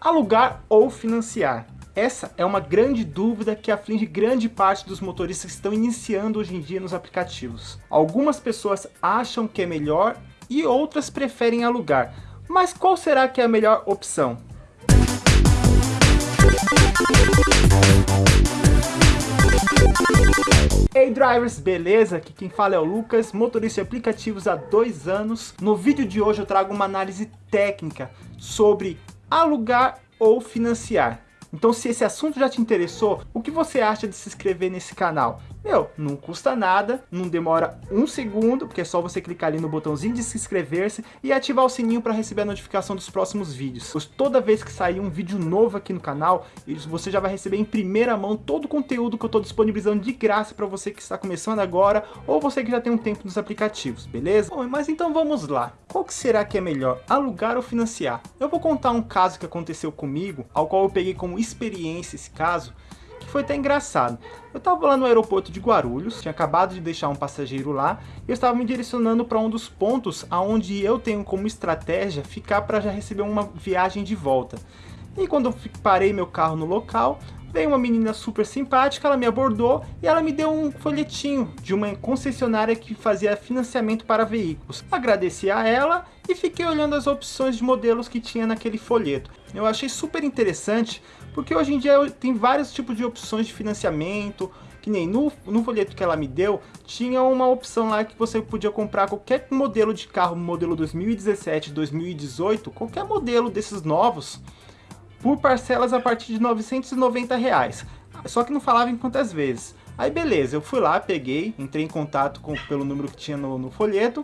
Alugar ou financiar? Essa é uma grande dúvida que aflige grande parte dos motoristas que estão iniciando hoje em dia nos aplicativos. Algumas pessoas acham que é melhor e outras preferem alugar. Mas qual será que é a melhor opção? Hey drivers, beleza? Aqui quem fala é o Lucas, motorista de aplicativos há dois anos. No vídeo de hoje eu trago uma análise técnica sobre alugar ou financiar. Então se esse assunto já te interessou, o que você acha de se inscrever nesse canal? Meu, não custa nada, não demora um segundo, porque é só você clicar ali no botãozinho de se inscrever-se e ativar o sininho para receber a notificação dos próximos vídeos. Pois toda vez que sair um vídeo novo aqui no canal, você já vai receber em primeira mão todo o conteúdo que eu estou disponibilizando de graça para você que está começando agora ou você que já tem um tempo nos aplicativos, beleza? Bom, mas então vamos lá. Qual que será que é melhor, alugar ou financiar? Eu vou contar um caso que aconteceu comigo, ao qual eu peguei como experiência esse caso, que foi até engraçado. Eu estava lá no aeroporto de Guarulhos, tinha acabado de deixar um passageiro lá, e eu estava me direcionando para um dos pontos aonde eu tenho como estratégia ficar para já receber uma viagem de volta. E quando eu parei meu carro no local, veio uma menina super simpática, ela me abordou e ela me deu um folhetinho de uma concessionária que fazia financiamento para veículos. Agradeci a ela e fiquei olhando as opções de modelos que tinha naquele folheto. Eu achei super interessante porque hoje em dia tem vários tipos de opções de financiamento, que nem no, no folheto que ela me deu, tinha uma opção lá que você podia comprar qualquer modelo de carro, modelo 2017, 2018, qualquer modelo desses novos, por parcelas a partir de 990 reais. Só que não falava em quantas vezes. Aí beleza, eu fui lá, peguei, entrei em contato com, pelo número que tinha no, no folheto,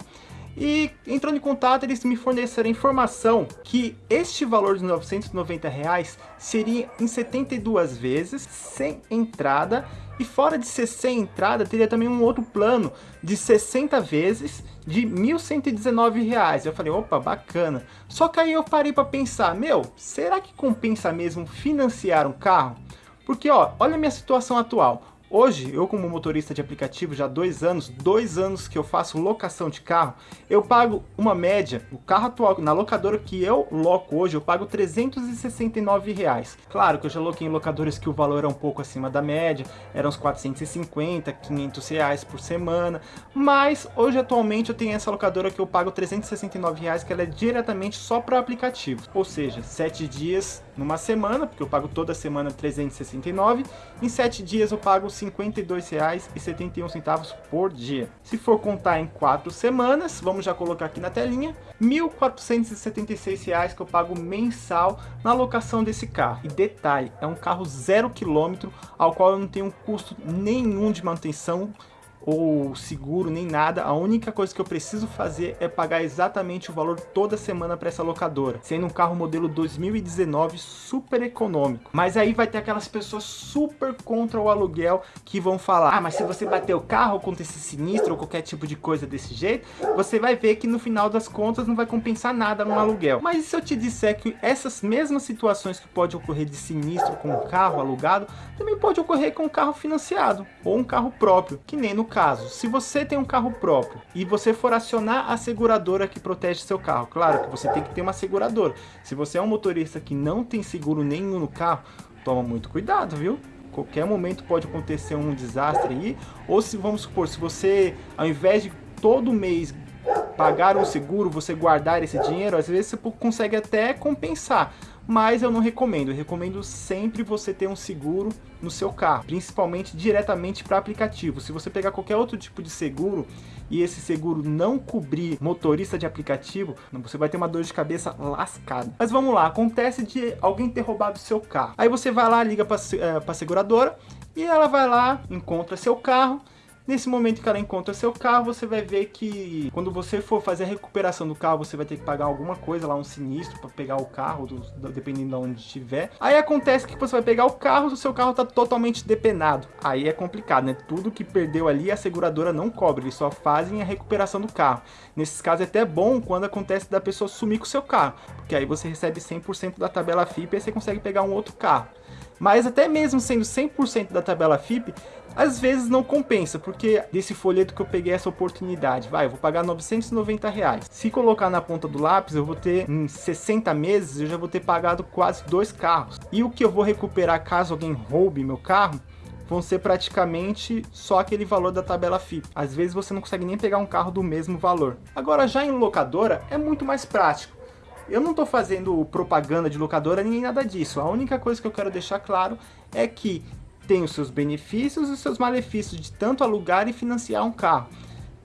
e entrando em contato, eles me forneceram informação que este valor de 990 reais seria em 72 vezes, sem entrada, e fora de ser sem entrada, teria também um outro plano de 60 vezes de 1.119 reais. Eu falei, opa, bacana. Só que aí eu parei para pensar, meu, será que compensa mesmo financiar um carro? Porque, ó, olha a minha situação atual. Hoje, eu como motorista de aplicativo já há dois anos, dois anos que eu faço locação de carro, eu pago uma média, o carro atual, na locadora que eu loco hoje, eu pago 369 reais. Claro que eu já loquei em locadores que o valor era um pouco acima da média, eram uns 450, 500 reais por semana, mas hoje atualmente eu tenho essa locadora que eu pago 369 reais, que ela é diretamente só para aplicativo, ou seja, 7 dias numa semana, porque eu pago toda semana 369, em 7 dias eu pago 50 R$ 52,71 por dia. Se for contar em 4 semanas, vamos já colocar aqui na telinha, R$ 1.476 que eu pago mensal na locação desse carro. E detalhe, é um carro zero quilômetro, ao qual eu não tenho custo nenhum de manutenção ou seguro, nem nada. A única coisa que eu preciso fazer é pagar exatamente o valor toda semana para essa locadora, sendo um carro modelo 2019 super econômico. Mas aí vai ter aquelas pessoas super contra o aluguel que vão falar, ah, mas se você bater o carro, acontecer sinistro ou qualquer tipo de coisa desse jeito, você vai ver que no final das contas não vai compensar nada no aluguel. Mas se eu te disser que essas mesmas situações que pode ocorrer de sinistro com um carro alugado, também pode ocorrer com um carro financiado ou um carro próprio, que nem no caso, se você tem um carro próprio e você for acionar a seguradora que protege seu carro, claro que você tem que ter uma seguradora. Se você é um motorista que não tem seguro nenhum no carro, toma muito cuidado, viu? Qualquer momento pode acontecer um desastre aí, ou se vamos supor, se você ao invés de todo mês pagar um seguro, você guardar esse dinheiro, às vezes você consegue até compensar mas eu não recomendo. Eu recomendo sempre você ter um seguro no seu carro, principalmente diretamente para aplicativo. Se você pegar qualquer outro tipo de seguro e esse seguro não cobrir motorista de aplicativo, você vai ter uma dor de cabeça lascada. Mas vamos lá, acontece de alguém ter roubado seu carro. Aí você vai lá, liga para a eh, seguradora e ela vai lá, encontra seu carro Nesse momento que ela encontra seu carro, você vai ver que quando você for fazer a recuperação do carro, você vai ter que pagar alguma coisa lá, um sinistro para pegar o carro, do, do, dependendo de onde estiver. Aí acontece que você vai pegar o carro, o seu carro está totalmente depenado. Aí é complicado, né? Tudo que perdeu ali a seguradora não cobre, eles só fazem a recuperação do carro. Nesses casos é até bom quando acontece da pessoa sumir com o seu carro, porque aí você recebe 100% da tabela FIP e você consegue pegar um outro carro. Mas até mesmo sendo 100% da tabela FIP, Às vezes não compensa, porque desse folheto que eu peguei essa oportunidade, vai, eu vou pagar 990 reais. Se colocar na ponta do lápis, eu vou ter em 60 meses, eu já vou ter pagado quase dois carros. E o que eu vou recuperar caso alguém roube meu carro, vão ser praticamente só aquele valor da tabela FIP. Às vezes você não consegue nem pegar um carro do mesmo valor. Agora já em locadora é muito mais prático. Eu não estou fazendo propaganda de locadora nem nada disso. A única coisa que eu quero deixar claro é que tem os seus benefícios e os seus malefícios de tanto alugar e financiar um carro.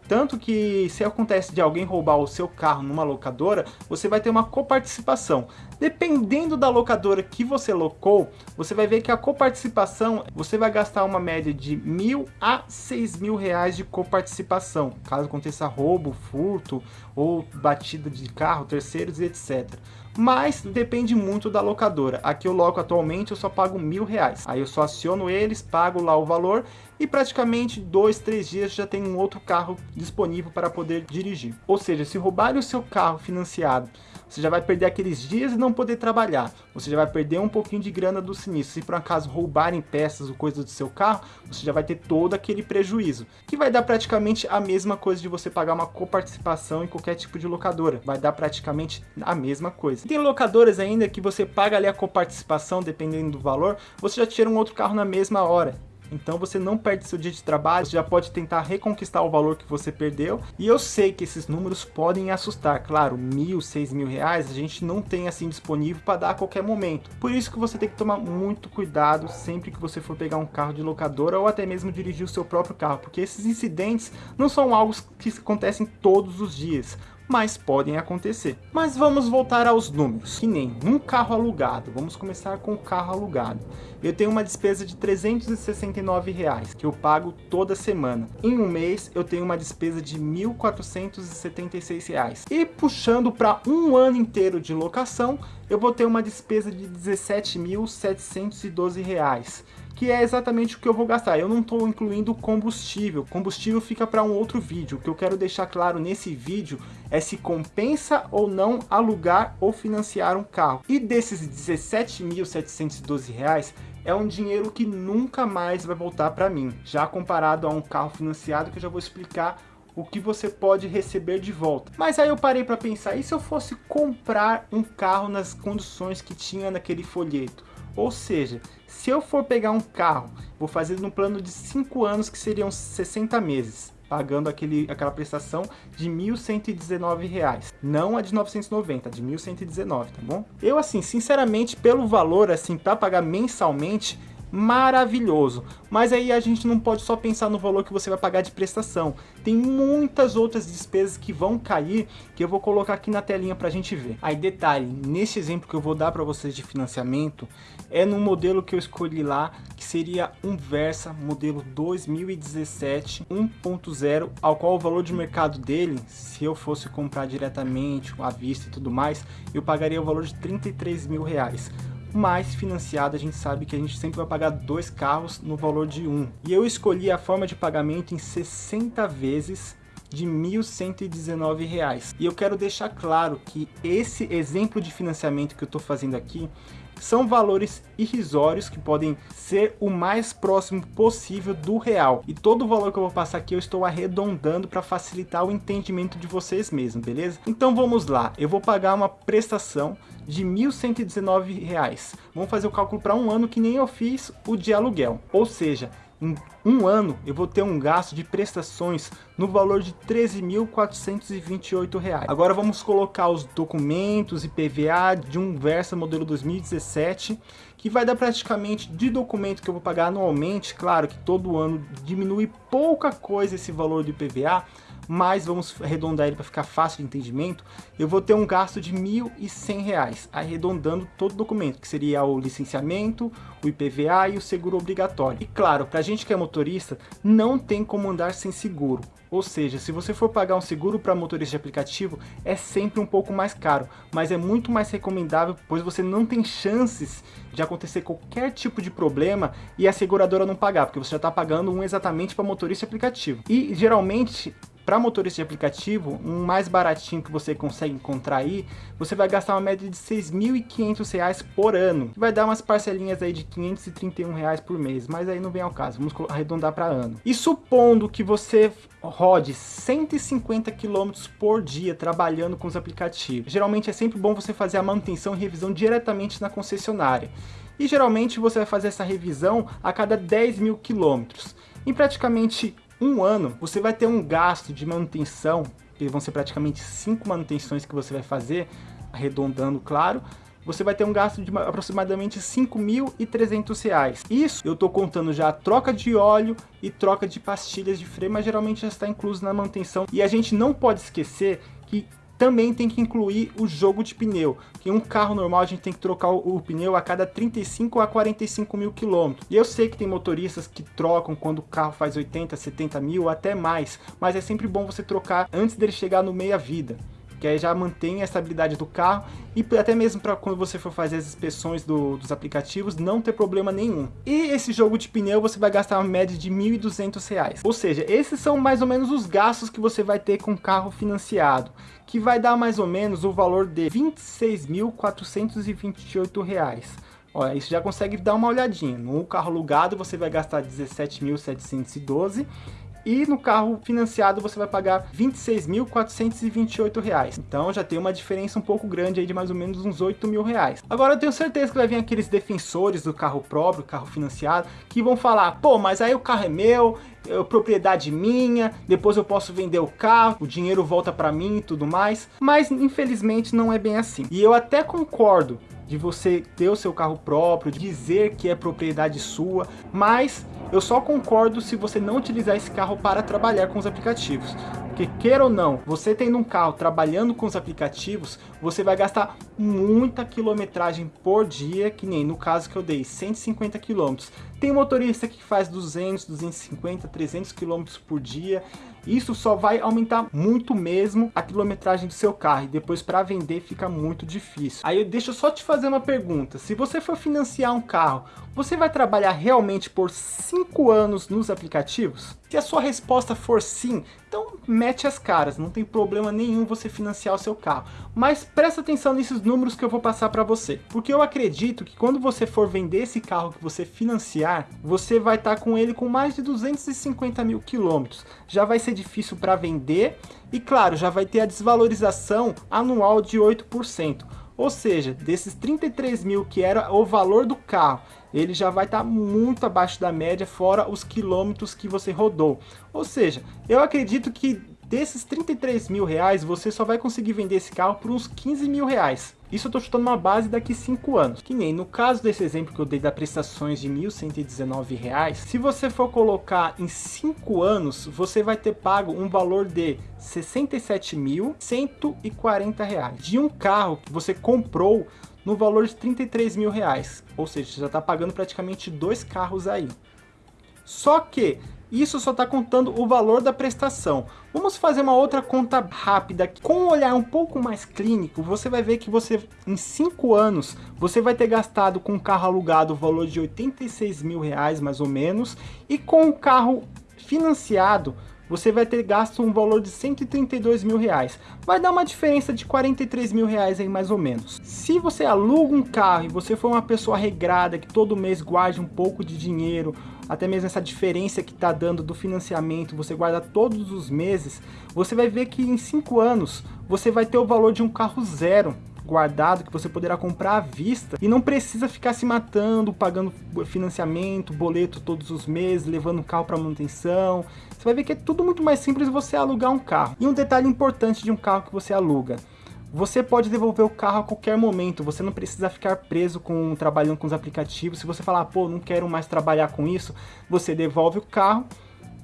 Tanto que se acontece de alguém roubar o seu carro numa locadora, você vai ter uma coparticipação. Dependendo da locadora que você locou, você vai ver que a coparticipação, você vai gastar uma média de mil a seis mil reais de coparticipação, caso aconteça roubo, furto ou batida de carro, terceiros e etc mas depende muito da locadora. Aqui eu loco atualmente, eu só pago mil reais. Aí eu só aciono eles, pago lá o valor e praticamente dois, três dias já tem um outro carro disponível para poder dirigir. Ou seja, se roubarem o seu carro financiado, você já vai perder aqueles dias e não poder trabalhar. Você já vai perder um pouquinho de grana do sinistro. Se por acaso roubarem peças ou coisas do seu carro, você já vai ter todo aquele prejuízo. Que vai dar praticamente a mesma coisa de você pagar uma coparticipação em qualquer tipo de locadora. Vai dar praticamente a mesma coisa. Tem locadoras ainda que você paga ali a coparticipação, dependendo do valor, você já tira um outro carro na mesma hora. Então você não perde seu dia de trabalho, já pode tentar reconquistar o valor que você perdeu. E eu sei que esses números podem assustar, claro, mil, seis mil reais a gente não tem assim disponível para dar a qualquer momento. Por isso que você tem que tomar muito cuidado sempre que você for pegar um carro de locadora ou até mesmo dirigir o seu próprio carro, porque esses incidentes não são algo que acontecem todos os dias mas podem acontecer. Mas vamos voltar aos números, que nem um carro alugado, vamos começar com o carro alugado. Eu tenho uma despesa de 369 reais, que eu pago toda semana. Em um mês eu tenho uma despesa de 1.476 reais. E puxando para um ano inteiro de locação, eu vou ter uma despesa de 17.712 reais que é exatamente o que eu vou gastar. Eu não estou incluindo combustível. Combustível fica para um outro vídeo. O que eu quero deixar claro nesse vídeo é se compensa ou não alugar ou financiar um carro. E desses 17.712 reais, é um dinheiro que nunca mais vai voltar para mim, já comparado a um carro financiado que eu já vou explicar o que você pode receber de volta. Mas aí eu parei para pensar, e se eu fosse comprar um carro nas condições que tinha naquele folheto? Ou seja, se eu for pegar um carro, vou fazer no plano de 5 anos, que seriam 60 meses, pagando aquele, aquela prestação de R$ 1.119, não a de 990, a de 1.119, tá bom? Eu assim, sinceramente, pelo valor assim para pagar mensalmente, maravilhoso. Mas aí a gente não pode só pensar no valor que você vai pagar de prestação. Tem muitas outras despesas que vão cair, que eu vou colocar aqui na telinha para a gente ver. Aí detalhe, nesse exemplo que eu vou dar para vocês de financiamento, é no modelo que eu escolhi lá, que seria um Versa modelo 2017 1.0, ao qual o valor de mercado dele, se eu fosse comprar diretamente, à vista e tudo mais, eu pagaria o valor de 33 mil reais mais financiado a gente sabe que a gente sempre vai pagar dois carros no valor de um. E eu escolhi a forma de pagamento em 60 vezes de R$ 1.119. E eu quero deixar claro que esse exemplo de financiamento que eu estou fazendo aqui são valores irrisórios que podem ser o mais próximo possível do real. E todo o valor que eu vou passar aqui eu estou arredondando para facilitar o entendimento de vocês mesmos, beleza? Então vamos lá, eu vou pagar uma prestação de R$ 1.119. Vamos fazer o cálculo para um ano que nem eu fiz o de aluguel. Ou seja, em um ano eu vou ter um gasto de prestações no valor de R$ 13.428. Agora vamos colocar os documentos e PVA de um Versa modelo 2017, que vai dar praticamente de documento que eu vou pagar anualmente, claro que todo ano diminui pouca coisa esse valor de PVA, mas vamos arredondar ele para ficar fácil de entendimento, eu vou ter um gasto de R$ 1.100, arredondando todo o documento, que seria o licenciamento, o IPVA e o seguro obrigatório. E claro, para a gente que é motorista, não tem como andar sem seguro. Ou seja, se você for pagar um seguro para motorista de aplicativo, é sempre um pouco mais caro, mas é muito mais recomendável, pois você não tem chances de acontecer qualquer tipo de problema e a seguradora não pagar, porque você já está pagando um exatamente para motorista de aplicativo. E geralmente para motorista de aplicativo, um mais baratinho que você consegue encontrar aí, você vai gastar uma média de R$ 6.500 por ano. Que vai dar umas parcelinhas aí de 531 reais por mês, mas aí não vem ao caso, vamos arredondar para ano. E supondo que você rode 150 km por dia trabalhando com os aplicativos. Geralmente é sempre bom você fazer a manutenção e revisão diretamente na concessionária. E geralmente você vai fazer essa revisão a cada 10 mil quilômetros. Em praticamente um ano, você vai ter um gasto de manutenção, que vão ser praticamente cinco manutenções que você vai fazer, arredondando, claro, você vai ter um gasto de aproximadamente R$ 5.300. Isso eu estou contando já a troca de óleo e troca de pastilhas de freio, mas geralmente já está incluso na manutenção. E a gente não pode esquecer que também tem que incluir o jogo de pneu, que um carro normal a gente tem que trocar o, o pneu a cada 35 a 45 mil quilômetros. E eu sei que tem motoristas que trocam quando o carro faz 80, 70 mil, até mais, mas é sempre bom você trocar antes dele chegar no meia que aí já mantém a estabilidade do carro e até mesmo para quando você for fazer as inspeções do, dos aplicativos não ter problema nenhum. E esse jogo de pneu você vai gastar uma média de R$ 1.200. Ou seja, esses são mais ou menos os gastos que você vai ter com carro financiado, que vai dar mais ou menos o valor de R$ 26.428. Olha, isso já consegue dar uma olhadinha. No carro alugado você vai gastar 17.712 e no carro financiado você vai pagar R$ 26.428. Então já tem uma diferença um pouco grande aí de mais ou menos uns 8 mil reais. Agora eu tenho certeza que vai vir aqueles defensores do carro próprio, carro financiado, que vão falar, pô, mas aí o carro é meu, é propriedade minha, depois eu posso vender o carro, o dinheiro volta para mim e tudo mais. Mas infelizmente não é bem assim. E eu até concordo de você ter o seu carro próprio, dizer que é propriedade sua, mas eu só concordo se você não utilizar esse carro para trabalhar com os aplicativos. Porque queira ou não, você tendo um carro trabalhando com os aplicativos, você vai gastar muita quilometragem por dia, que nem no caso que eu dei, 150 quilômetros. Tem motorista que faz 200, 250, 300 quilômetros por dia. Isso só vai aumentar muito mesmo a quilometragem do seu carro e depois para vender fica muito difícil. Aí deixa eu só te fazer uma pergunta. Se você for financiar um carro, você vai trabalhar realmente por 5 anos nos aplicativos? Se a sua resposta for sim, então mete as caras, não tem problema nenhum você financiar o seu carro. Mas presta atenção nesses números que eu vou passar para você. Porque eu acredito que quando você for vender esse carro que você financiar, você vai estar tá com ele com mais de 250 mil quilômetros. Já vai ser difícil para vender e claro, já vai ter a desvalorização anual de 8%. Ou seja, desses 33 mil que era o valor do carro, ele já vai estar tá muito abaixo da média, fora os quilômetros que você rodou. Ou seja, eu acredito que desses 33 mil reais, você só vai conseguir vender esse carro por uns 15 mil reais. Isso eu estou chutando uma base daqui 5 anos. Que nem no caso desse exemplo que eu dei da prestações de R$ 1.119, se você for colocar em 5 anos, você vai ter pago um valor de R$ 67.140 de um carro que você comprou no valor de 33 mil reais. Ou seja, você já está pagando praticamente dois carros aí. Só que isso só está contando o valor da prestação. Vamos fazer uma outra conta rápida. Com um olhar um pouco mais clínico, você vai ver que você, em 5 anos, você vai ter gastado com o carro alugado o valor de 86 mil reais, mais ou menos, e com o carro financiado, você vai ter gasto um valor de 132 mil reais. Vai dar uma diferença de 43 mil reais aí mais ou menos. Se você aluga um carro e você for uma pessoa regrada, que todo mês guarde um pouco de dinheiro, até mesmo essa diferença que está dando do financiamento, você guarda todos os meses, você vai ver que em 5 anos você vai ter o valor de um carro zero guardado que você poderá comprar à vista e não precisa ficar se matando, pagando financiamento, boleto todos os meses, levando o carro para manutenção. Você vai ver que é tudo muito mais simples você alugar um carro. E um detalhe importante de um carro que você aluga, você pode devolver o carro a qualquer momento, você não precisa ficar preso com trabalhando com os aplicativos. Se você falar, pô, não quero mais trabalhar com isso, você devolve o carro,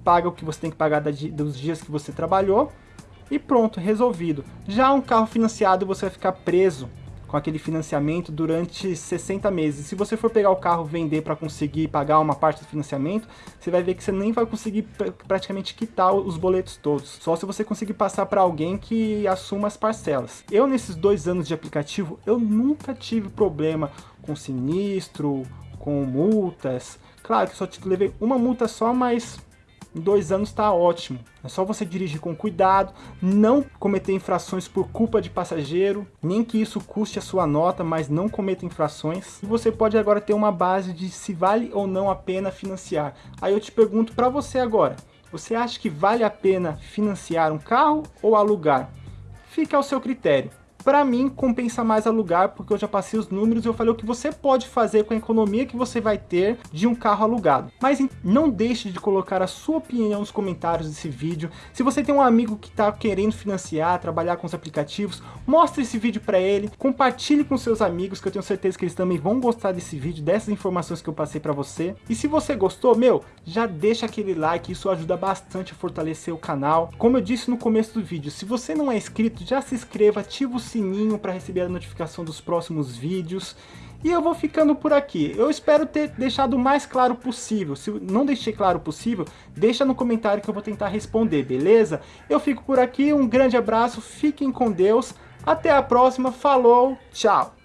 paga o que você tem que pagar dos dias que você trabalhou e pronto, resolvido. Já um carro financiado você vai ficar preso com aquele financiamento durante 60 meses. Se você for pegar o carro vender para conseguir pagar uma parte do financiamento, você vai ver que você nem vai conseguir praticamente quitar os boletos todos. Só se você conseguir passar para alguém que assuma as parcelas. Eu nesses dois anos de aplicativo, eu nunca tive problema com sinistro, com multas. Claro que só te levei uma multa só, mas em dois anos está ótimo. É só você dirigir com cuidado, não cometer infrações por culpa de passageiro, nem que isso custe a sua nota, mas não cometa infrações. E você pode agora ter uma base de se vale ou não a pena financiar. Aí eu te pergunto para você agora, você acha que vale a pena financiar um carro ou alugar? Fica ao seu critério. Para mim, compensa mais alugar, porque eu já passei os números e eu falei o que você pode fazer com a economia que você vai ter de um carro alugado. Mas não deixe de colocar a sua opinião nos comentários desse vídeo. Se você tem um amigo que está querendo financiar, trabalhar com os aplicativos, mostre esse vídeo para ele, compartilhe com seus amigos, que eu tenho certeza que eles também vão gostar desse vídeo, dessas informações que eu passei para você. E se você gostou, meu, já deixa aquele like, isso ajuda bastante a fortalecer o canal. Como eu disse no começo do vídeo, se você não é inscrito, já se inscreva, ativa o sininho para receber a notificação dos próximos vídeos. E eu vou ficando por aqui. Eu espero ter deixado o mais claro possível. Se não deixei claro possível, deixa no comentário que eu vou tentar responder, beleza? Eu fico por aqui, um grande abraço, fiquem com Deus. Até a próxima, falou, tchau!